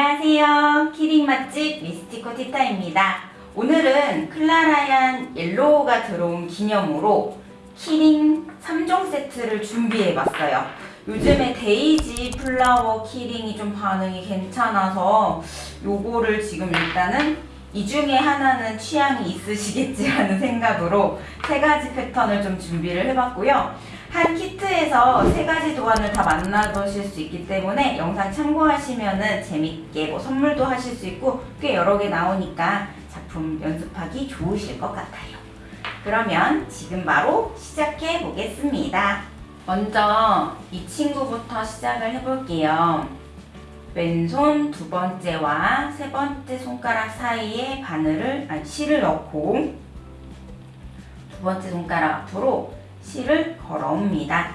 안녕하세요. 키링 맛집 미스티코 티타입니다. 오늘은 클라라얀 옐로우가 들어온 기념으로 키링 3종 세트를 준비해봤어요. 요즘에 데이지 플라워 키링이 좀 반응이 괜찮아서 요거를 지금 일단은 이 중에 하나는 취향이 있으시겠지 하는 생각으로 세 가지 패턴을 좀 준비를 해봤고요. 한 키트에서 세 가지 도안을 다 만나보실 수 있기 때문에 영상 참고하시면은 재밌게 뭐 선물도 하실 수 있고 꽤 여러 개 나오니까 작품 연습하기 좋으실 것 같아요. 그러면 지금 바로 시작해 보겠습니다. 먼저 이 친구부터 시작을 해볼게요. 왼손 두 번째와 세 번째 손가락 사이에 바늘을, 아니 실을 넣고 두 번째 손가락 앞으로 실을 걸어옵니다.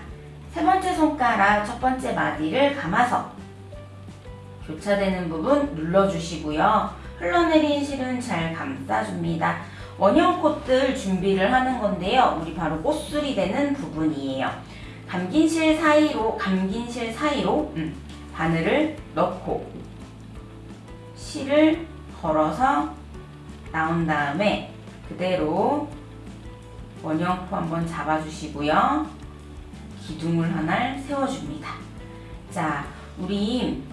세 번째 손가락 첫 번째 마디를 감아서 교차되는 부분 눌러주시고요. 흘러내린 실은 잘 감싸줍니다. 원형 콧들 준비를 하는 건데요. 우리 바로 꽃술이 되는 부분이에요. 감긴 실 사이로 감긴 실 사이로 음, 바늘을 넣고 실을 걸어서 나온 다음에 그대로 원형코 한번 잡아주시고요. 기둥을 하나 세워줍니다. 자, 우리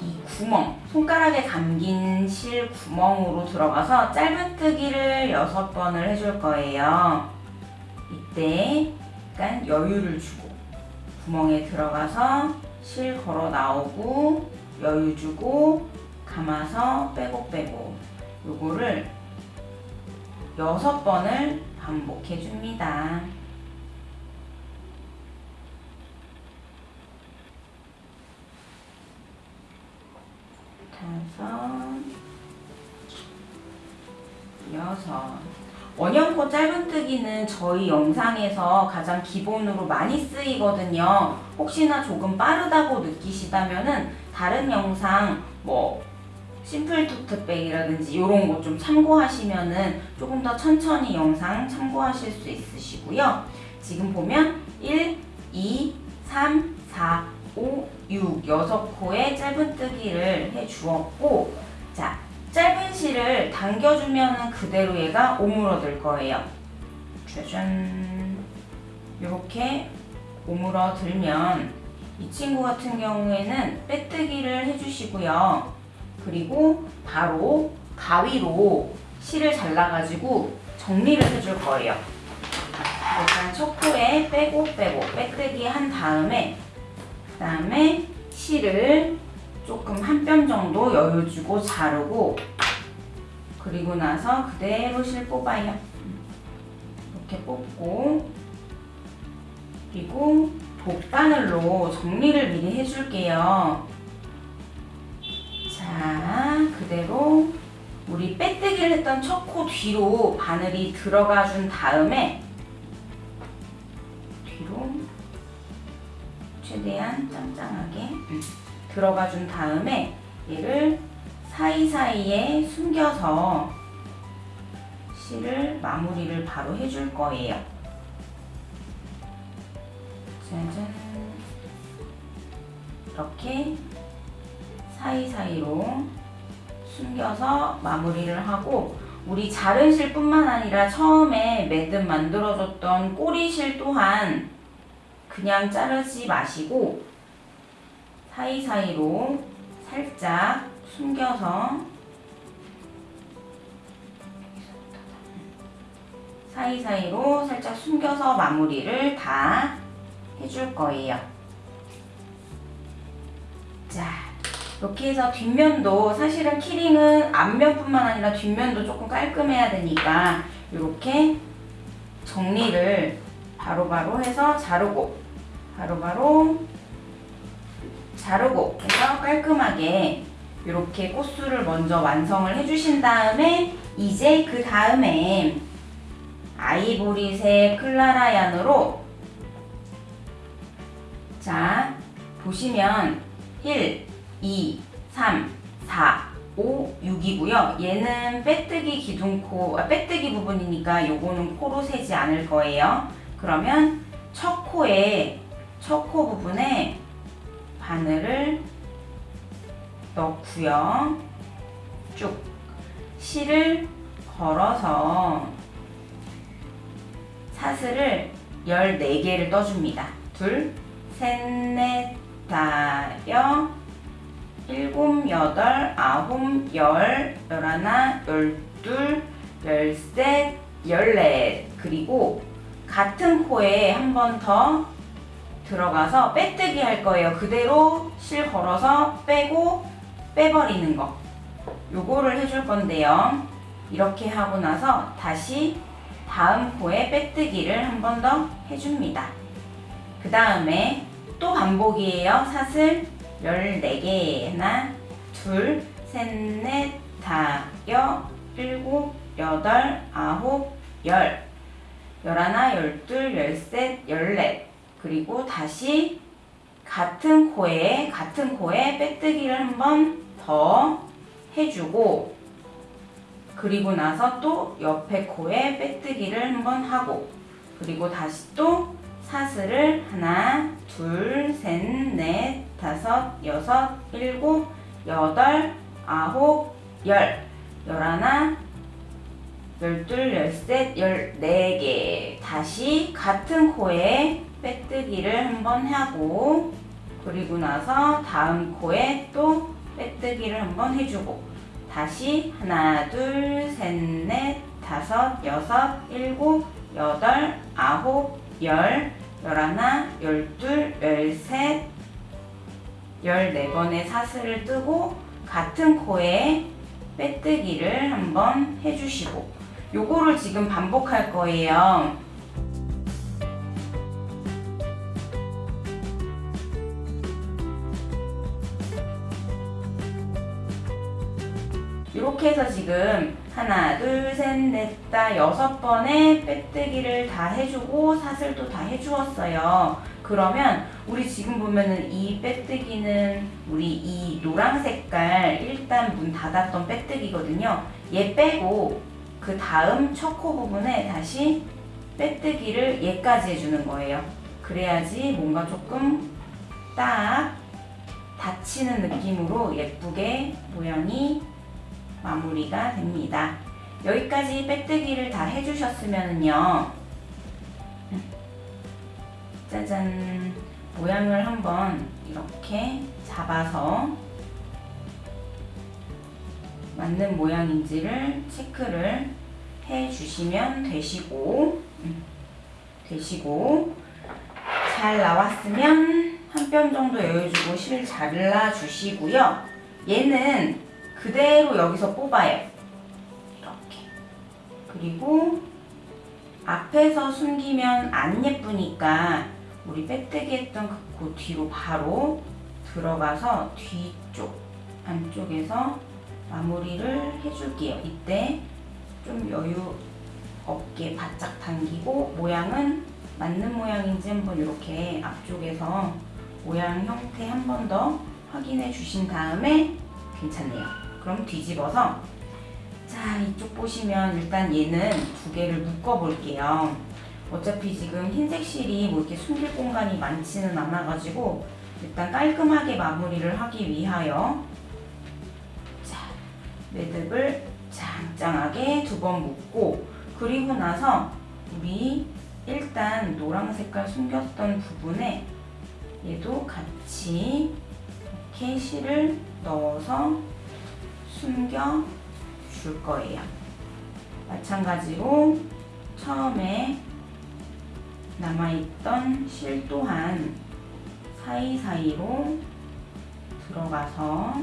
이 구멍, 손가락에 감긴 실 구멍으로 들어가서 짧은뜨기를 6번을 해줄 거예요. 이때 약간 여유를 주고 구멍에 들어가서 실 걸어 나오고 여유 주고 감아서 빼고 빼고 요거를 6번을 반복해 줍니다. 다섯, 여섯. 원형코 짧은뜨기는 저희 영상에서 가장 기본으로 많이 쓰이거든요. 혹시나 조금 빠르다고 느끼시다면 은 다른 영상 뭐 심플 토트백이라든지 이런 거 좀 참고하시면은 조금 더 천천히 영상 참고하실 수 있으시고요. 지금 보면 1, 2, 3, 4, 5, 6, 6코의 짧은뜨기를 해 주었고 자, 짧은 실을 당겨주면 그대로 얘가 오므러들 거예요. 짜잔 이렇게 오므러들면 이 친구 같은 경우에는 빼뜨기를 해주시고요. 그리고 바로 가위로 실을 잘라가지고 정리를 해줄 거예요. 일단 첫 코에 빼고 빼고 빼뜨기 한 다음에 그 다음에 실을 조금 한 뼘 정도 여유 주고 자르고 그리고 나서 그대로 실 뽑아요. 이렇게 뽑고 그리고 돗바늘로 정리를 미리 해줄게요. 자, 그대로 우리 빼뜨기를 했던 첫 코 뒤로 바늘이 들어가 준 다음에 뒤로 최대한 짱짱하게 들어가 준 다음에 얘를 사이사이에 숨겨서 실을 마무리를 바로 해줄 거예요. 짜잔 이렇게 사이사이로 숨겨서 마무리를 하고 우리 자른 실 뿐만 아니라 처음에 매듭 만들어줬던 꼬리실 또한 그냥 자르지 마시고 사이사이로 살짝 숨겨서 사이사이로 살짝 숨겨서 마무리를 다 해줄 거예요. 자, 이렇게 해서 뒷면도 사실은 키링은 앞면뿐만 아니라 뒷면도 조금 깔끔해야 되니까 이렇게 정리를 바로바로 바로 해서 자르고 바로바로 바로 자르고 해서 깔끔하게 이렇게 꽃술을 먼저 완성을 해주신 다음에 이제 그 다음에 아이보리색 클라라 얀으로 자 보시면 1, 2, 3, 4, 5, 6이고요. 얘는 빼뜨기 기둥코, 아, 빼뜨기 부분이니까 요거는 코로 세지 않을 거예요. 그러면 첫 코에 첫 코 부분에 바늘을 넣고요. 쭉 실을 걸어서 사슬을 14개를 떠줍니다. 둘, 셋, 넷, 다여, 일곱, 여덟, 아홉, 열, 열하나, 열둘, 열셋, 열넷. 그리고 같은 코에 한 번 더 들어가서 빼뜨기 할 거예요. 그대로 실 걸어서 빼고 빼버리는 거. 요거를 해줄 건데요. 이렇게 하고 나서 다시 다음 코에 빼뜨기를 한 번 더 해줍니다. 그 다음에 또 반복이에요. 사슬 14개. 하나, 둘, 셋, 넷, 다, 여, 일곱, 여덟, 아홉, 열. 열하나, 열둘, 열셋, 열넷. 그리고 다시 같은 코에, 같은 코에 빼뜨기를 한 번 더 해주고, 그리고 나서 또 옆에 코에 빼뜨기를 한 번 하고, 그리고 다시 또 사슬을 하나, 둘, 셋, 넷, 다섯, 여섯, 일곱, 여덟, 아홉, 열, 열하나, 열둘, 열셋, 열네 개. 다시 같은 코에 빼뜨기를 한번 하고, 그리고 나서 다음 코에 또 빼뜨기를 한번 해주고, 다시 하나, 둘, 셋, 넷, 다섯, 여섯, 일곱, 여덟, 아홉, 열, 열하나, 열둘, 열셋, 열네 번의 사슬을 뜨고 같은 코에 빼뜨기를 한번 해주시고 요거를 지금 반복할 거예요. 이렇게 해서 지금 하나, 둘, 셋, 넷, 다 여섯 번의 빼뜨기를 다 해주고 사슬도 다 해주었어요. 그러면 우리 지금 보면은 이 빼뜨기는 우리 이 노란 색깔 일단 문 닫았던 빼뜨기거든요. 얘 빼고 그 다음 첫코 부분에 다시 빼뜨기를 얘까지 해주는 거예요. 그래야지 뭔가 조금 딱 닫히는 느낌으로 예쁘게 모양이 마무리가 됩니다. 여기까지 빼뜨기를 다 해주셨으면요. 짜잔. 모양을 한번 이렇게 잡아서 맞는 모양인지를 체크를 해 주시면 되시고 음, 되시고 잘 나왔으면 한 뼘 정도 여유주고 실 잘라 주시고요. 얘는 그대로 여기서 뽑아요. 이렇게. 그리고 앞에서 숨기면 안 예쁘니까 우리 빼뜨기 했던 그 뒤로 바로 들어가서 뒤쪽 안쪽에서 마무리를 해줄게요. 이때 좀 여유 없게 바짝 당기고 모양은 맞는 모양인지 한번 이렇게 앞쪽에서 모양 형태 한 번 더 확인해 주신 다음에 괜찮네요. 그럼 뒤집어서 자 이쪽 보시면 일단 얘는 두 개를 묶어 볼게요. 어차피 지금 흰색 실이 뭐 이렇게 숨길 공간이 많지는 않아 가지고 일단 깔끔하게 마무리를 하기 위하여 자 매듭을 짱짱하게 두 번 묶고 그리고 나서 우리 일단 노랑 색깔 숨겼던 부분에 얘도 같이 이렇게 실을 넣어서 숨겨 줄 거예요. 마찬가지로 처음에 남아있던 실 또한 사이사이로 들어가서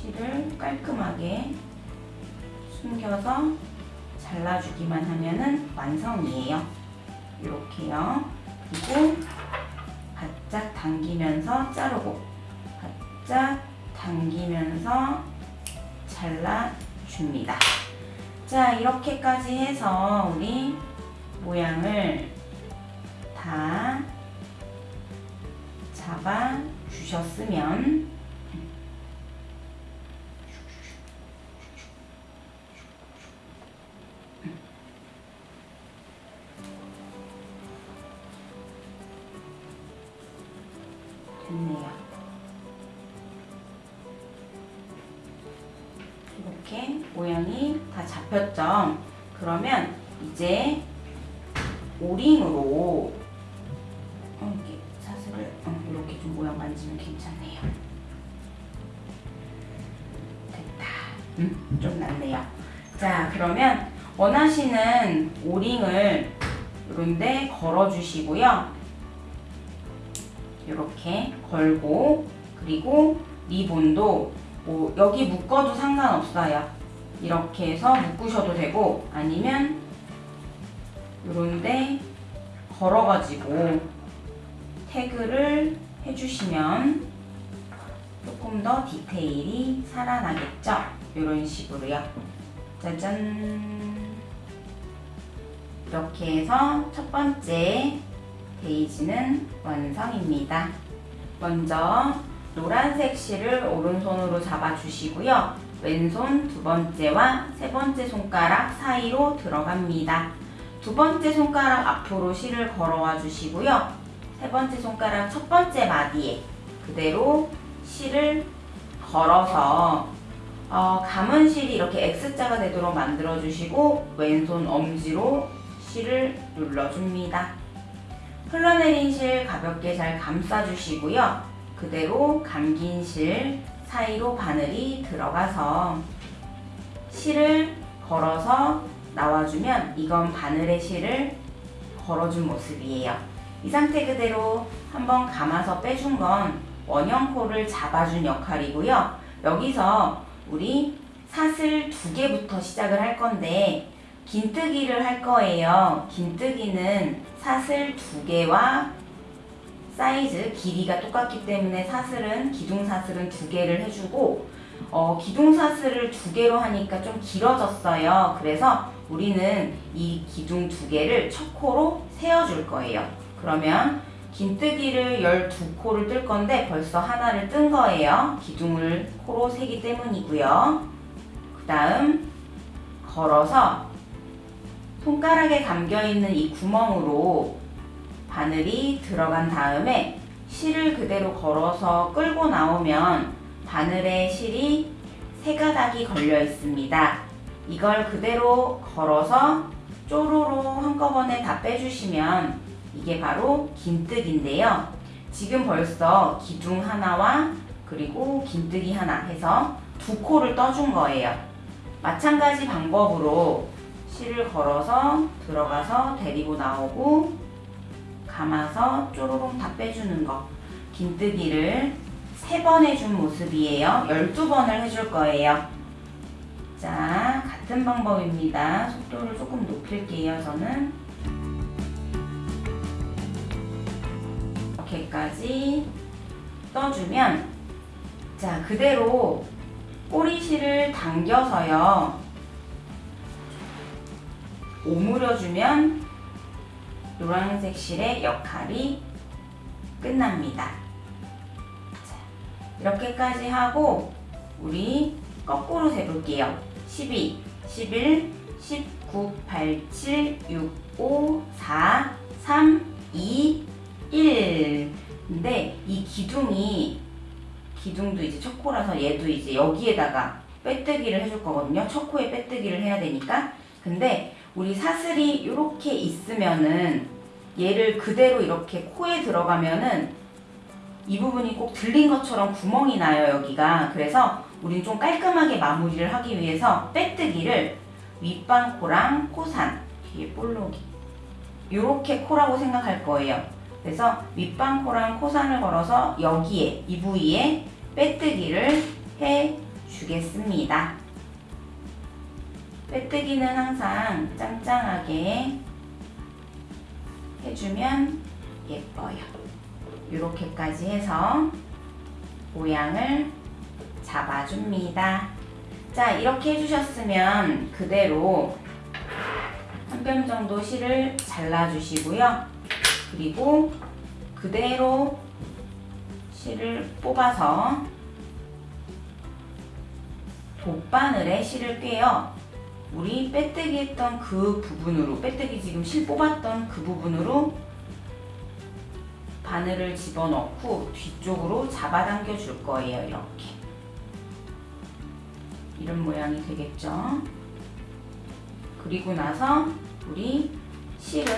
실을 깔끔하게 숨겨서 잘라주기만 하면은 완성이에요. 이렇게요. 그리고 바짝 당기면서 자르고 바짝 당기면서 잘라줍니다. 자 이렇게까지 해서 우리 모양을 다 잡아 주셨으면 됐네요. 이렇게 모양이 다 잡혔죠? 그러면 이제 오링으로 어, 이렇게 사슬을 어, 이렇게 좀 모양 만지면 괜찮네요. 됐다. 음, 좀 낫네요. 자, 그러면 원하시는 오링을 이런데 걸어주시고요. 이렇게 걸고 그리고 리본도 뭐 여기 묶어도 상관없어요. 이렇게 해서 묶으셔도 되고 아니면 이런데 걸어가지고 태그를 해주시면 조금 더 디테일이 살아나겠죠? 이런 식으로요. 짜잔. 이렇게 해서 첫 번째 베이지는 완성입니다. 먼저 노란색 실을 오른손으로 잡아주시고요. 왼손 두 번째와 세 번째 손가락 사이로 들어갑니다. 두 번째 손가락 앞으로 실을 걸어와 주시고요. 세 번째 손가락 첫 번째 마디에 그대로 실을 걸어서 어, 감은 실이 이렇게 X자가 되도록 만들어 주시고 왼손 엄지로 실을 눌러줍니다. 흘러내린 실 가볍게 잘 감싸 주시고요. 그대로 감긴 실 사이로 바늘이 들어가서 실을 걸어서 나와주면 이건 바늘의 실을 걸어준 모습이에요. 이 상태 그대로 한번 감아서 빼준 건 원형코를 잡아준 역할이고요. 여기서 우리 사슬 두 개부터 시작을 할 건데 긴뜨기를 할 거예요. 긴뜨기는 사슬 두 개와 사이즈 길이가 똑같기 때문에 사슬은 기둥 사슬은 두 개를 해주고 어, 기둥 사슬을 두 개로 하니까 좀 길어졌어요. 그래서 우리는 이 기둥 두 개를 첫 코로 세워줄 거예요. 그러면 긴뜨기를 12코를 뜰 건데 벌써 하나를 뜬 거예요. 기둥을 코로 세기 때문이고요. 그 다음 걸어서 손가락에 감겨있는 이 구멍으로 바늘이 들어간 다음에 실을 그대로 걸어서 끌고 나오면 바늘에 실이 세 가닥이 걸려 있습니다. 이걸 그대로 걸어서 쪼로로 한꺼번에 다 빼주시면 이게 바로 긴뜨기인데요. 지금 벌써 기둥 하나와 그리고 긴뜨기 하나 해서 두 코를 떠준 거예요. 마찬가지 방법으로 실을 걸어서 들어가서 데리고 나오고 감아서 쪼로롱 다 빼주는 거. 긴뜨기를 세번 해준 모습이에요. 12번을 해줄 거예요. 자 같은 방법입니다. 속도를 조금 높일게요 저는. 이렇게까지 떠주면 자 그대로 꼬리실을 당겨서요. 오므려주면 노란색 실의 역할이 끝납니다. 자, 이렇게까지 하고 우리 거꾸로 세볼게요. 12, 11, 19, 87, 6, 5, 4, 3, 2, 1 근데 이 기둥이 기둥도 이제 첫 코라서 얘도 이제 여기에다가 빼뜨기를 해줄 거거든요. 첫 코에 빼뜨기를 해야 되니까 근데 우리 사슬이 이렇게 있으면은 얘를 그대로 이렇게 코에 들어가면은 이 부분이 꼭 들린 것처럼 구멍이 나요 여기가. 그래서 우린 좀 깔끔하게 마무리를 하기 위해서 빼뜨기를 윗방코랑 코산 뒤에 볼록이 이렇게 코라고 생각할 거예요. 그래서 윗방코랑 코산을 걸어서 여기에 이 부위에 빼뜨기를 해 주겠습니다 빼뜨기는 항상 짱짱하게 해주면 예뻐요. 이렇게까지 해서 모양을 잡아줍니다. 자, 이렇게 해주셨으면 그대로 한 뼘 정도 실을 잘라주시고요. 그리고 그대로 실을 뽑아서 돗바늘에 실을 꿰어 우리 빼뜨기 했던 그 부분으로 빼뜨기 지금 실 뽑았던 그 부분으로 바늘을 집어넣고 뒤쪽으로 잡아당겨 줄 거예요 이렇게 이런 모양이 되겠죠. 그리고 나서 우리 실은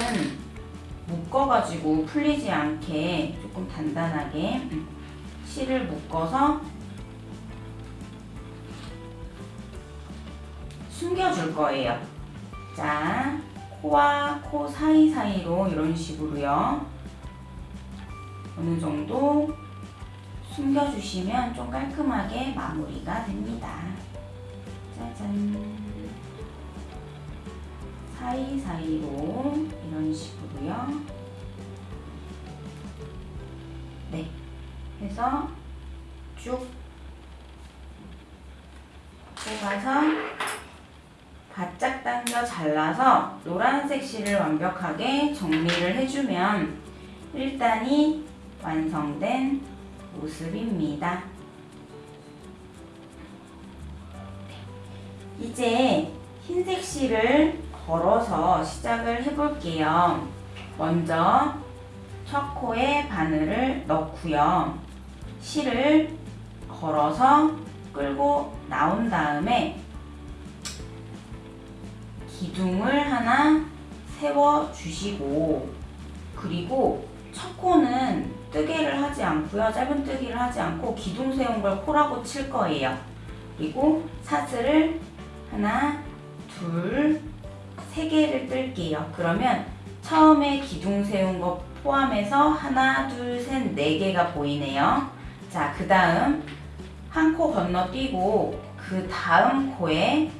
묶어가지고 풀리지 않게 조금 단단하게 음, 실을 묶어서 숨겨줄 거예요. 자, 코와 코 사이사이로 이런 식으로요. 어느 정도 숨겨주시면 좀 깔끔하게 마무리가 됩니다. 짜잔. 사이사이로 이런 식으로요. 네. 해서 쭉 뽑아서 바짝 당겨 잘라서 노란색 실을 완벽하게 정리를 해주면 1단이 완성된 모습입니다. 이제 흰색 실을 걸어서 시작을 해볼게요. 먼저 첫 코에 바늘을 넣고요. 실을 걸어서 끌고 나온 다음에 기둥을 하나 세워 주시고 그리고 첫 코는 뜨개를 하지 않고요. 짧은 뜨기를 하지 않고 기둥 세운 걸 코라고 칠 거예요. 그리고 사슬을 하나, 둘, 세 개를 뜰게요. 그러면 처음에 기둥 세운 거 포함해서 하나, 둘, 셋, 네 개가 보이네요. 자, 그 다음 한 코 건너뛰고 그 다음 코에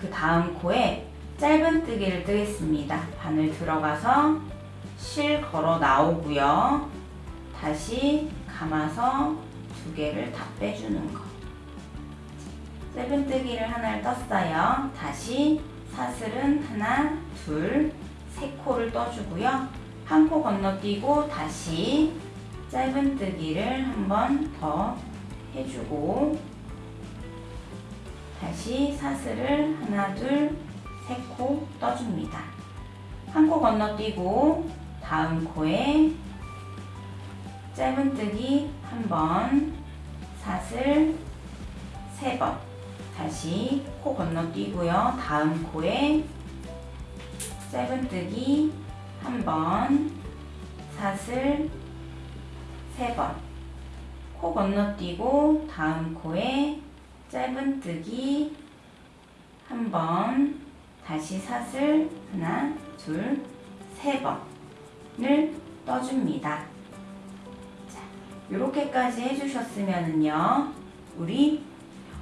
그 다음 코에 짧은 뜨기를 뜨겠습니다. 바늘 들어가서 실 걸어 나오고요. 다시 감아서 두 개를 다 빼주는 거. 짧은 뜨기를 하나를 떴어요. 다시 사슬은 하나, 둘, 세 코를 떠주고요. 한 코 건너뛰고 다시 짧은 뜨기를 한 번 더 해주고 다시 사슬을 하나, 둘, 세코 떠줍니다. 한 코 건너뛰고 다음 코에 짧은 뜨기 한 번, 사슬 세 번, 다시 코 건너뛰고요. 다음 코에 짧은 뜨기 한 번, 사슬 세 번, 코 건너뛰고 다음 코에 짧은 뜨기 한 번, 다시 사슬 하나, 둘, 세 번을 떠줍니다. 자, 이렇게까지 해주셨으면은요, 우리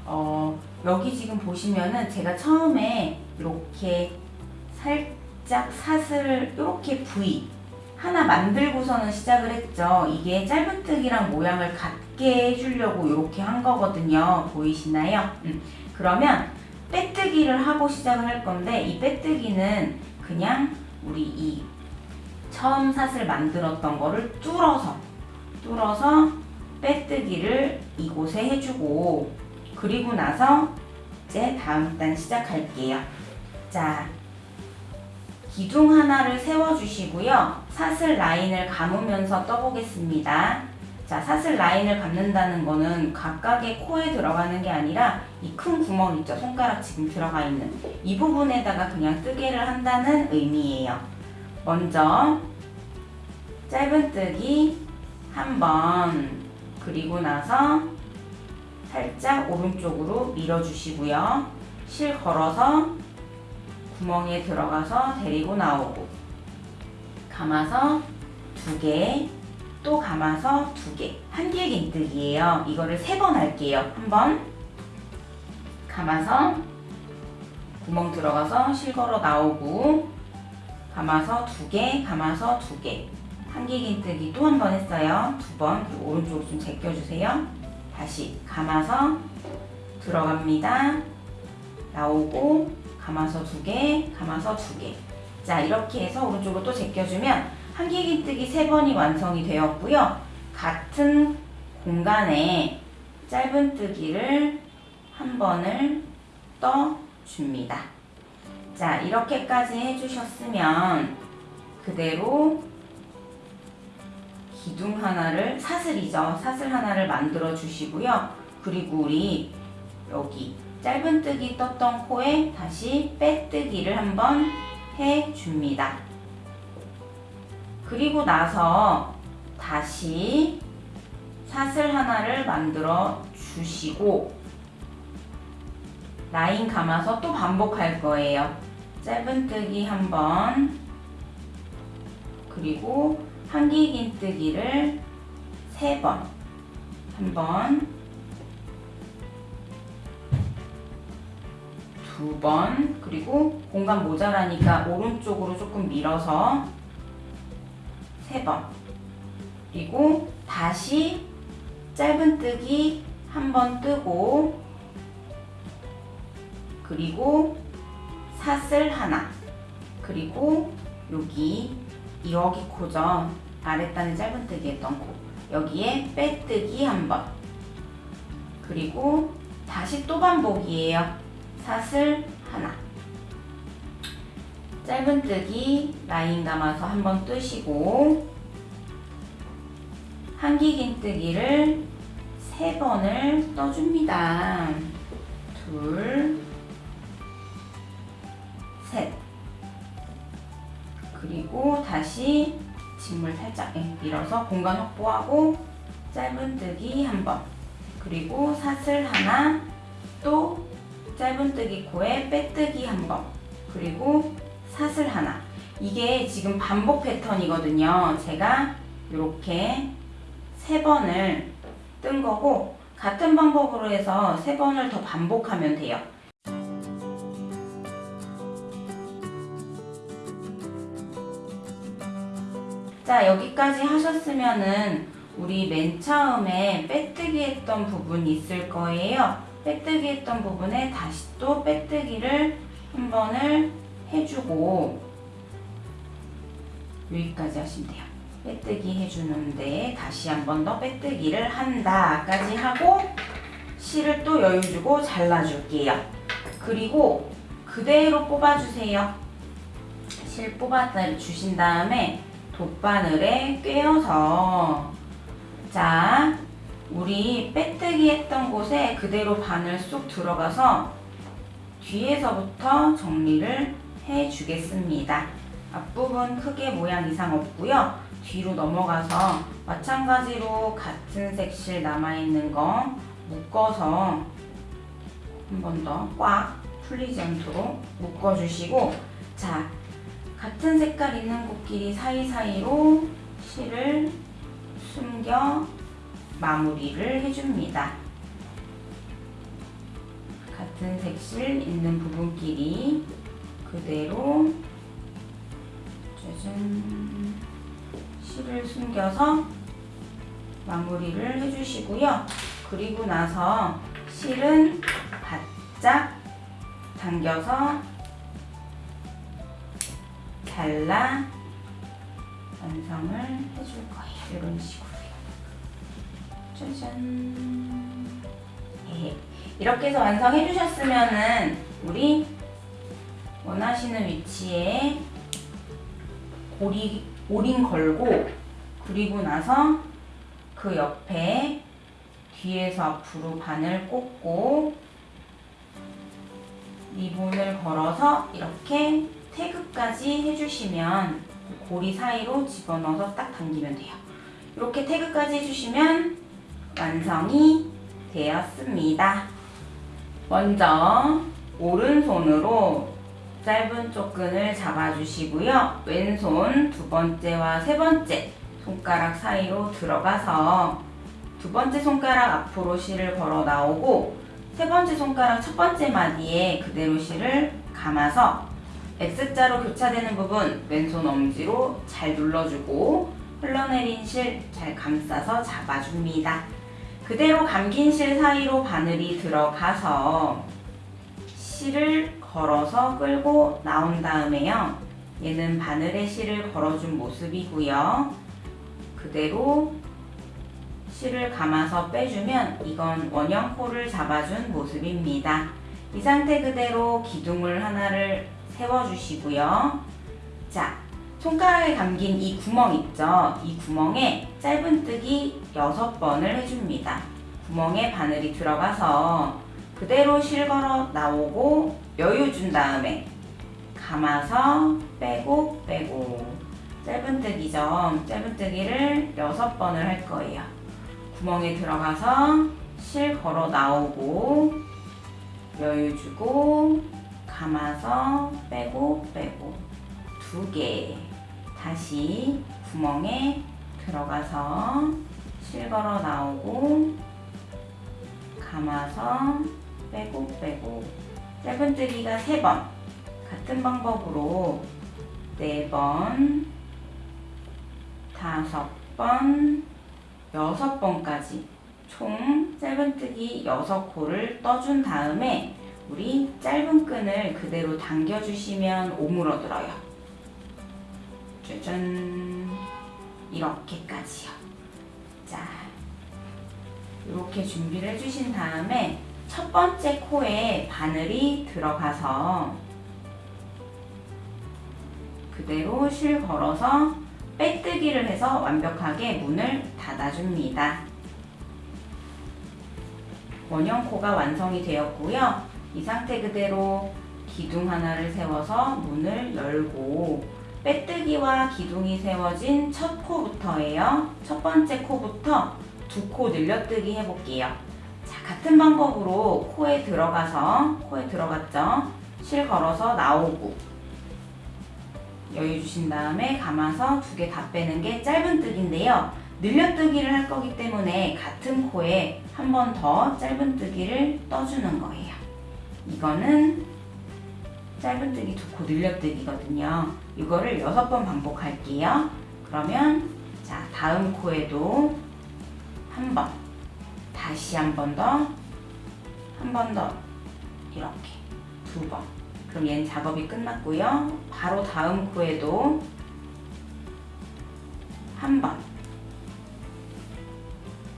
어, 여기 지금 보시면은 제가 처음에 이렇게 살짝 사슬을 이렇게 V 하나 만들고서는 시작을 했죠. 이게 짧은뜨기랑 모양을 같게 해주려고 이렇게 한 거거든요. 보이시나요? 음, 그러면 빼뜨기를 하고 시작을 할 건데 이 빼뜨기는 그냥 우리 이 처음 사슬 만들었던 거를 뚫어서 뚫어서 빼뜨기를 이곳에 해주고 그리고 나서 이제 다음 단 시작할게요. 자, 기둥 하나를 세워주시고요. 사슬 라인을 감으면서 떠보겠습니다. 자, 사슬 라인을 감는다는 거는 각각의 코에 들어가는 게 아니라 이 큰 구멍 있죠? 손가락 지금 들어가 있는 이 부분에다가 그냥 뜨개를 한다는 의미예요. 먼저 짧은 뜨기 한 번 그리고 나서 살짝 오른쪽으로 밀어주시고요. 실 걸어서 구멍에 들어가서 데리고 나오고 감아서 두 개, 또 감아서 두 개. 한길 긴뜨기예요. 이거를 세 번 할게요. 한 번 감아서 구멍 들어가서 실 걸어 나오고 감아서 두 개, 감아서 두 개. 한길 긴뜨기 또 한 번 했어요. 두 번. 그리고 오른쪽으로 좀 제껴주세요. 다시 감아서 들어갑니다. 나오고 감아서 두 개, 감아서 두 개. 자 이렇게 해서 오른쪽으로 또 제껴주면 한길긴뜨기 세 번이 완성이 되었고요. 같은 공간에 짧은뜨기를 한 번을 떠줍니다. 자 이렇게까지 해주셨으면 그대로 기둥 하나를 사슬이죠. 사슬 하나를 만들어 주시고요. 그리고 우리 여기 짧은뜨기 떴던 코에 다시 빼뜨기를 한번 해줍니다. 그리고 나서 다시 사슬 하나를 만들어 주시고 라인 감아서 또 반복할 거예요. 짧은뜨기 한 번, 그리고 한길긴뜨기를 세 번, 한 번, 두 번, 그리고 공간 모자라니까 오른쪽으로 조금 밀어서 세 번, 그리고 다시 짧은뜨기 한 번 뜨고 그리고 사슬 하나. 그리고 여기 여기 코죠 아랫단에 짧은뜨기 했던 코 여기에 빼뜨기 한 번. 그리고 다시 또 반복이에요. 사슬 하나 짧은뜨기 라인 감아서 한번 뜨시고 한기긴뜨기를 세 번을 떠줍니다 둘 셋. 그리고 다시 직물 살짝 예, 밀어서 공간 확보하고 짧은뜨기 한 번. 그리고 사슬 하나, 또 짧은뜨기 코에 빼뜨기 한 번. 그리고 사슬 하나. 이게 지금 반복 패턴이거든요. 제가 이렇게 세 번을 뜬 거고 같은 방법으로 해서 세 번을 더 반복하면 돼요. 자 여기까지 하셨으면은 우리 맨 처음에 빼뜨기 했던 부분이 있을 거예요 빼뜨기 했던 부분에 다시 또 빼뜨기를 한 번을 해주고 여기까지 하시면 돼요. 빼뜨기 해주는데 다시 한 번 더 빼뜨기를 한다까지 하고 실을 또 여유 주고 잘라줄게요. 그리고 그대로 뽑아주세요. 실 뽑아 주신 다음에 돗바늘에 꿰어서 자 우리 빼뜨기 했던 곳에 그대로 바늘 쏙 들어가서 뒤에서부터 정리를 해 주겠습니다 앞부분 크게 모양 이상 없고요 뒤로 넘어가서 마찬가지로 같은 색실 남아있는 거 묶어서 한 번 더 꽉 풀리지 않도록 묶어주시고 자 같은 색깔 있는 코끼리 사이사이로 실을 숨겨 마무리를 해줍니다. 같은 색실 있는 부분끼리 그대로 짜잔 실을 숨겨서 마무리를 해주시고요. 그리고 나서 실은 바짝 당겨서 잘라 완성을 해줄 거예요. 이런 식으로요. 짜잔. 예. 이렇게 해서 완성해 주셨으면은 우리 원하시는 위치에 고리, 오링 걸고 그리고 나서 그 옆에 뒤에서 앞으로 바늘 꽂고 리본을 걸어서 이렇게 태그까지 해주시면 고리 사이로 집어넣어서 딱 당기면 돼요. 이렇게 태그까지 해주시면 완성이 되었습니다. 먼저 오른손으로 짧은 쪽끈을 잡아주시고요. 왼손 두 번째와 세 번째 손가락 사이로 들어가서 두 번째 손가락 앞으로 실을 걸어 나오고 세 번째 손가락 첫 번째 마디에 그대로 실을 감아서 X자로 교차되는 부분 왼손 엄지로 잘 눌러주고 흘러내린 실 잘 감싸서 잡아줍니다. 그대로 감긴 실 사이로 바늘이 들어가서 실을 걸어서 끌고 나온 다음에요. 얘는 바늘에 실을 걸어준 모습이고요. 그대로 실을 감아서 빼주면 이건 원형 코를 잡아준 모습입니다. 이 상태 그대로 기둥을 하나를 세워주시고요. 자, 손가락에 감긴 이 구멍 있죠? 이 구멍에 짧은뜨기 6번을 해줍니다. 구멍에 바늘이 들어가서 그대로 실 걸어 나오고 여유 준 다음에 감아서 빼고 빼고 짧은뜨기죠. 짧은뜨기를 여섯 번을 할 거예요. 구멍에 들어가서 실 걸어 나오고 여유 주고 감아서 빼고 빼고 두 개 다시 구멍에 들어가서 실 걸어 나오고 감아서 빼고 빼고 짧은 뜨기가 세번 같은 방법으로 네번 다섯 번 여섯 번까지 총 짧은뜨기 여섯 코를 떠준 다음에 우리 짧은 끈을 그대로 당겨주시면 오물어들어요. 짜잔 이렇게까지요. 자 이렇게 준비를 해주신 다음에 첫 번째 코에 바늘이 들어가서 그대로 실 걸어서 빼뜨기를 해서 완벽하게 문을 닫아줍니다. 원형 코가 완성이 되었고요. 이 상태 그대로 기둥 하나를 세워서 문을 열고 빼뜨기와 기둥이 세워진 첫 코부터예요. 첫 번째 코부터 두 코 늘려뜨기 해볼게요. 자, 같은 방법으로 코에 들어가서 코에 들어갔죠. 실 걸어서 나오고 여유 주신 다음에 감아서 두 개 다 빼는 게 짧은 뜨기인데요. 늘려뜨기를 할 거기 때문에 같은 코에 한 번 더 짧은뜨기를 떠주는 거예요. 이거는 짧은뜨기 두 코 늘려뜨기거든요. 이거를 여섯 번 반복할게요. 그러면 자 다음 코에도 한 번, 다시 한 번 더, 한 번 더 이렇게 두 번. 그럼 얘는 작업이 끝났고요. 바로 다음 코에도 한 번.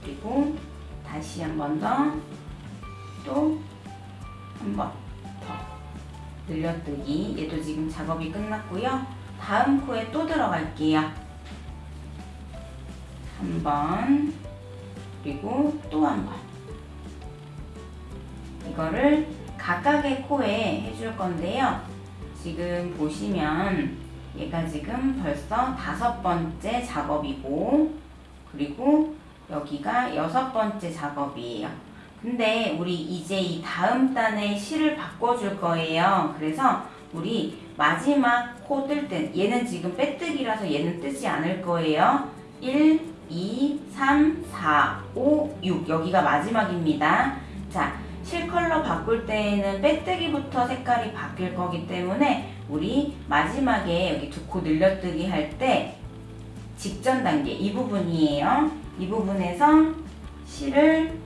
그리고 다시 한 번 더, 또 한 번 더. 늘려뜨기. 얘도 지금 작업이 끝났고요. 다음 코에 또 들어갈게요. 한 번, 그리고 또 한 번. 이거를 각각의 코에 해줄 건데요. 지금 보시면 얘가 지금 벌써 다섯 번째 작업이고 그리고 여기가 여섯 번째 작업이에요. 근데 우리 이제 이 다음 단에 실을 바꿔줄 거예요. 그래서 우리 마지막 코 뜰 때 얘는 지금 빼뜨기라서 얘는 뜨지 않을 거예요. 1, 2, 3, 4, 5, 6 여기가 마지막입니다. 자, 실 컬러 바꿀 때에는 빼뜨기부터 색깔이 바뀔 거기 때문에 우리 마지막에 여기 두 코 늘려뜨기 할 때 직전 단계 이 부분이에요. 이 부분에서 실을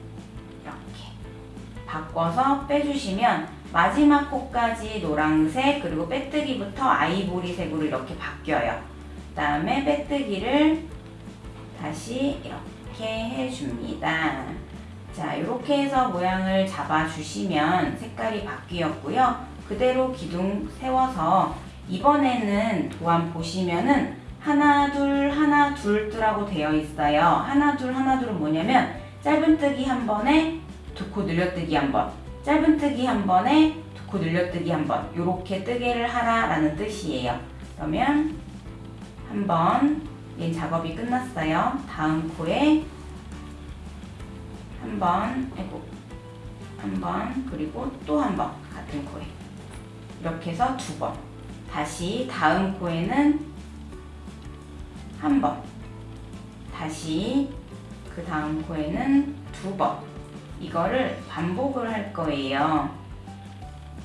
이렇게 바꿔서 빼주시면 마지막 코까지 노란색 그리고 빼뜨기부터 아이보리색으로 이렇게 바뀌어요. 그 다음에 빼뜨기를 다시 이렇게 해줍니다. 자, 이렇게 해서 모양을 잡아주시면 색깔이 바뀌었고요. 그대로 기둥 세워서 이번에는 도안 보시면은 하나, 둘, 하나, 둘 뜨라고 되어 있어요. 하나, 둘, 하나, 둘은 뭐냐면 짧은뜨기 한 번에 두 코 늘려뜨기 한 번, 짧은뜨기 한 번에 두 코 늘려뜨기 한 번, 이렇게 뜨개를 하라라는 뜻이에요. 그러면 한 번, 얘 작업이 끝났어요. 다음 코에 한 번, 아이고, 한 번, 그리고 또 한 번, 같은 코에. 이렇게 해서 두 번. 다시 다음 코에는 한 번. 다시 그 다음 코에는 두 번. 이거를 반복을 할 거예요.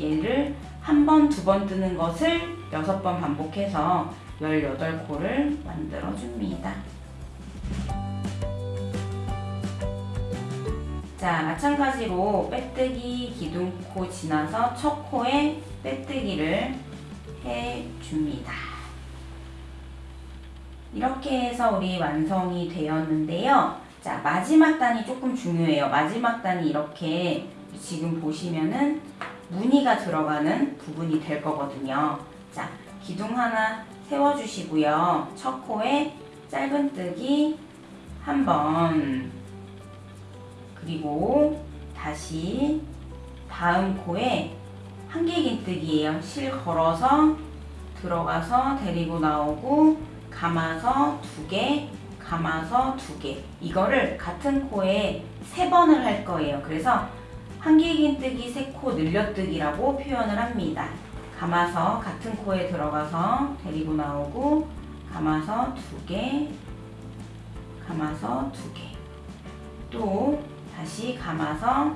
얘를 한 번, 두 번 뜨는 것을 여섯 번 반복해서 18코를 만들어 줍니다. 자, 마찬가지로 빼뜨기 기둥코 지나서 첫 코에 빼뜨기를 해줍니다. 이렇게 해서 우리 완성이 되었는데요. 자, 마지막 단이 조금 중요해요. 마지막 단이 이렇게 지금 보시면은 무늬가 들어가는 부분이 될 거거든요. 자, 기둥 하나 세워주시고요. 첫 코에 짧은뜨기 한 번, 그리고 다시 다음 코에 한길긴뜨기예요. 실 걸어서 들어가서 데리고 나오고 감아서 두 개, 감아서 두 개. 이거를 같은 코에 세 번을 할 거예요. 그래서 한길긴뜨기 세 코 늘려뜨기라고 표현을 합니다. 감아서 같은 코에 들어가서 데리고 나오고 감아서 두 개, 감아서 두 개. 또 다시 감아서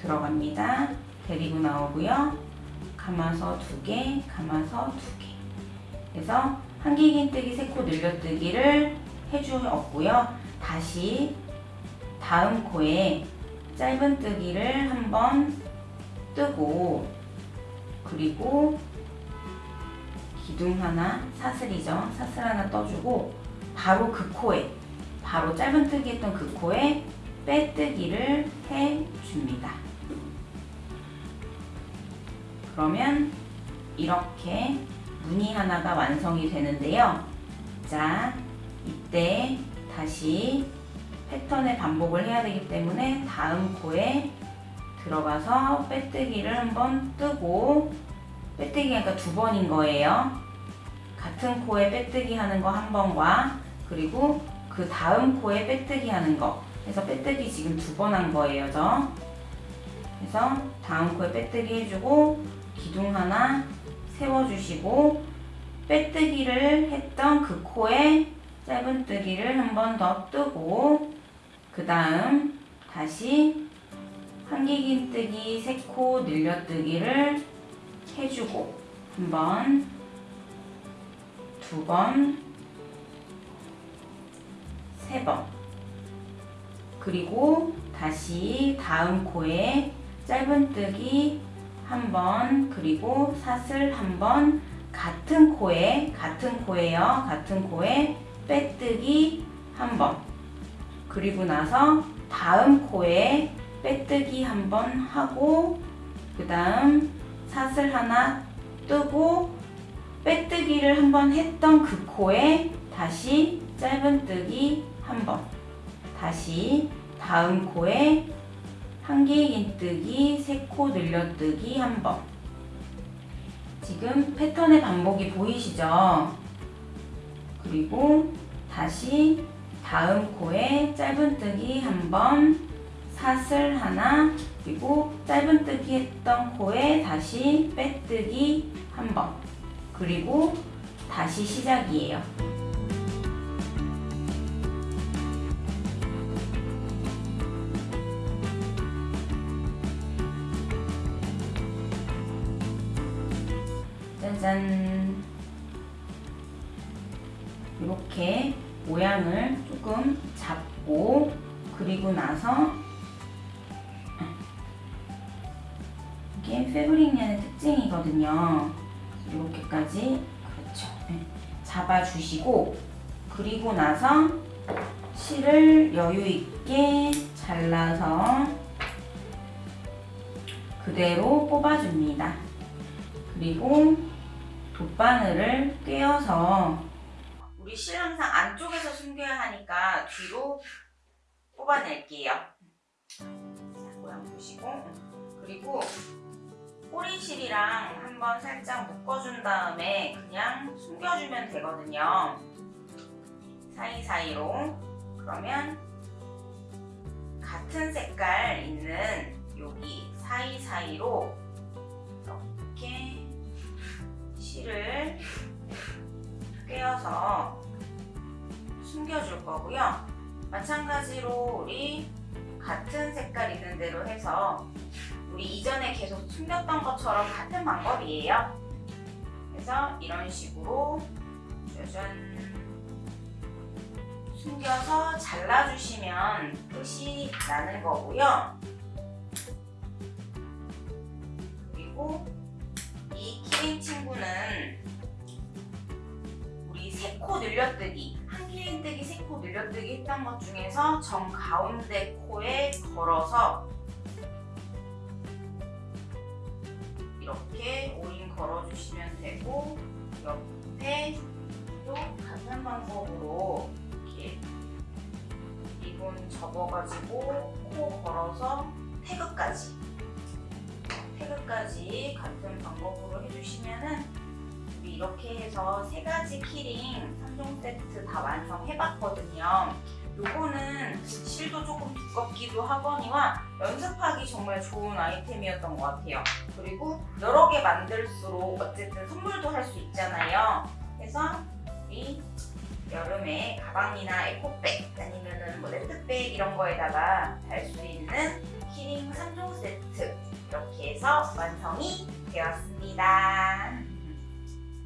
들어갑니다. 데리고 나오고요. 감아서 두 개, 감아서 두 개. 그래서 한길긴뜨기 세 코 늘려뜨기를 해주었고요. 다시 다음 코에 짧은뜨기를 한번 뜨고 그리고 기둥 하나 사슬이죠. 사슬 하나 떠주고 바로 그 코에 바로 짧은뜨기 했던 그 코에 빼뜨기를 해줍니다. 그러면 이렇게 무늬 하나가 완성이 되는데요. 자, 이때 다시 패턴의 반복을 해야 되기 때문에 다음 코에 들어가서 빼뜨기를 한번 뜨고 빼뜨기가 그러니까 두 번인 거예요. 같은 코에 빼뜨기 하는 거 한 번과 그리고 그 다음 코에 빼뜨기 하는 거 그래서 빼뜨기 지금 두 번 한 거예요. 저. 그래서 다음 코에 빼뜨기 해주고 기둥 하나 세워주시고 빼뜨기를 했던 그 코에 짧은뜨기를 한 번 더 뜨고 그 다음 다시 한길긴뜨기 세코 늘려뜨기를 해주고 한 번, 두 번, 세 번. 그리고 다시 다음 코에 짧은뜨기 한 번, 그리고 사슬 한 번, 같은 코에, 같은 코에요. 같은 코에 빼뜨기 한 번. 그리고 나서 다음 코에 빼뜨기 한번 하고, 그 다음 사슬 하나 뜨고, 빼뜨기를 한번 했던 그 코에 다시 짧은뜨기 한 번. 다시 다음 코에 한길긴뜨기 세 코 늘려뜨기 한 번. 지금 패턴의 반복이 보이시죠? 그리고 다시 다음 코에 짧은뜨기 한 번, 사슬 하나, 그리고 짧은뜨기 했던 코에 다시 빼뜨기 한 번. 그리고 다시 시작이에요. 짜잔 이렇게 모양을 조금 잡고 그리고 나서 이게 패브릭년의 특징이거든요 이렇게까지 그렇죠 네. 잡아주시고 그리고 나서 실을 여유 있게 잘라서 그대로 뽑아줍니다 그리고 돗바늘을 꿰어서 우리 실 항상 안쪽에서 숨겨야 하니까 뒤로 뽑아낼게요. 자, 모양 보시고 그리고 꼬리실이랑 한번 살짝 묶어준 다음에 그냥 숨겨주면 되거든요. 사이사이로 그러면 같은 색깔 있는 여기 사이사이로 이렇게 실을 꿰어서 숨겨줄 거고요. 마찬가지로 우리 같은 색깔 있는 대로 해서 우리 이전에 계속 숨겼던 것처럼 같은 방법이에요. 그래서 이런 식으로 짜잔 숨겨서 잘라주시면 끝이 나는 거고요. 그리고 이 키링 친구는 우리 세코 늘려뜨기 한 키링 뜨기 세코 늘려뜨기 했던 것 중에서 정 가운데 코에 걸어서 이렇게 오인 걸어주시면 되고 옆에 또 같은 방법으로 이렇게 리본 접어가지고 코 걸어서 태그까지 태그까지 같은 방법으로 해주시면은 이렇게 해서 세 가지 키링 3종 세트 다 완성해봤거든요. 요거는 실도 조금 두껍기도 하거니와 연습하기 정말 좋은 아이템이었던 것 같아요. 그리고 여러 개 만들수록 어쨌든 선물도 할 수 있잖아요. 그래서 우리 여름에 가방이나 에코백 아니면은 뭐 네트백 이런 거에다가 달 수 있는 키링 3종 세트 이렇게 해서 완성이 되었습니다.